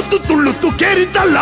뚜뚜뚜루뚜 게리 달라.